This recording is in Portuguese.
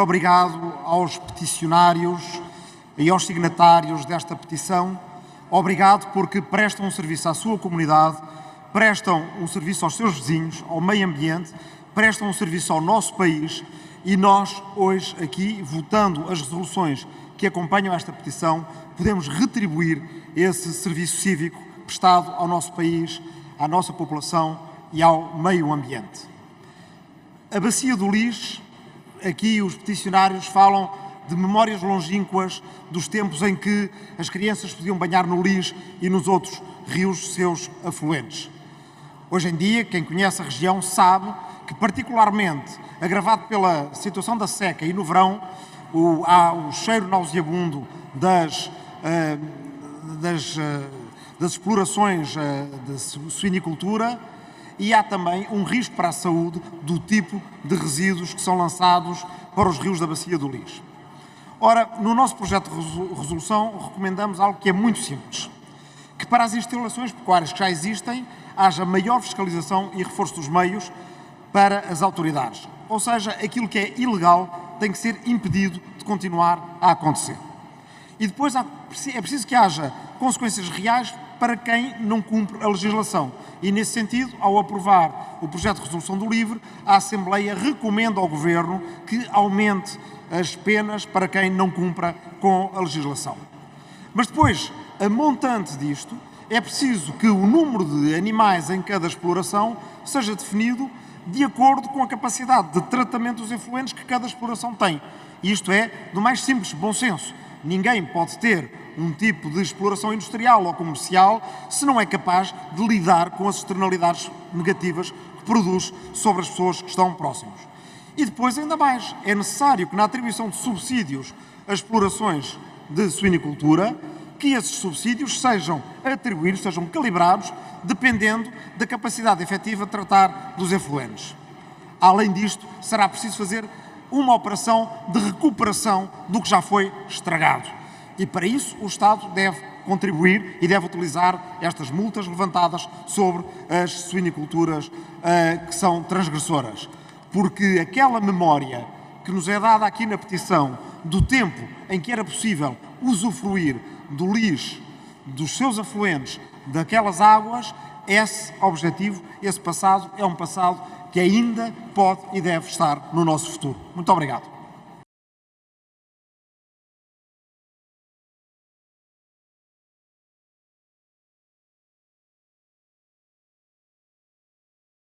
Obrigado aos peticionários e aos signatários desta petição. Obrigado porque prestam um serviço à sua comunidade, prestam um serviço aos seus vizinhos, ao meio ambiente, prestam um serviço ao nosso país e nós, hoje, aqui, votando as resoluções que acompanham esta petição, podemos retribuir esse serviço cívico prestado ao nosso país, à nossa população e ao meio ambiente. A Bacia do Lis, aqui os peticionários falam de memórias longínquas dos tempos em que as crianças podiam banhar no Lis e nos outros rios seus afluentes. Hoje em dia, quem conhece a região sabe que, particularmente agravado pela situação da seca e no verão, o, há o cheiro nauseabundo das, uh, das, uh, das explorações uh, de suinicultura e há também um risco para a saúde do tipo de resíduos que são lançados para os rios da Bacia do Lis. Ora, no nosso projeto de resolução recomendamos algo que é muito simples, que para as instalações pecuárias que já existem haja maior fiscalização e reforço dos meios para as autoridades. Ou seja, aquilo que é ilegal tem que ser impedido de continuar a acontecer. E depois é preciso que haja consequências reais para quem não cumpre a legislação. E, nesse sentido, ao aprovar o projeto de resolução do LIVRE, a Assembleia recomenda ao Governo que aumente as penas para quem não cumpra com a legislação. Mas depois, a montante disto, é preciso que o número de animais em cada exploração seja definido de acordo com a capacidade de tratamento dos efluentes que cada exploração tem. Isto é do mais simples bom senso. Ninguém pode ter um tipo de exploração industrial ou comercial se não é capaz de lidar com as externalidades negativas que produz sobre as pessoas que estão próximos. E depois, ainda mais, é necessário que na atribuição de subsídios a explorações de suinicultura, que esses subsídios sejam atribuídos, sejam calibrados, dependendo da capacidade efetiva de tratar dos efluentes. Além disto, será preciso fazer uma operação de recuperação do que já foi estragado. E para isso o Estado deve contribuir e deve utilizar estas multas levantadas sobre as suiniculturas uh, que são transgressoras. Porque aquela memória que nos é dada aqui na petição do tempo em que era possível usufruir do lixo, dos seus afluentes, daquelas águas, esse objetivo, esse passado, é um passado que ainda pode e deve estar no nosso futuro. Muito obrigado.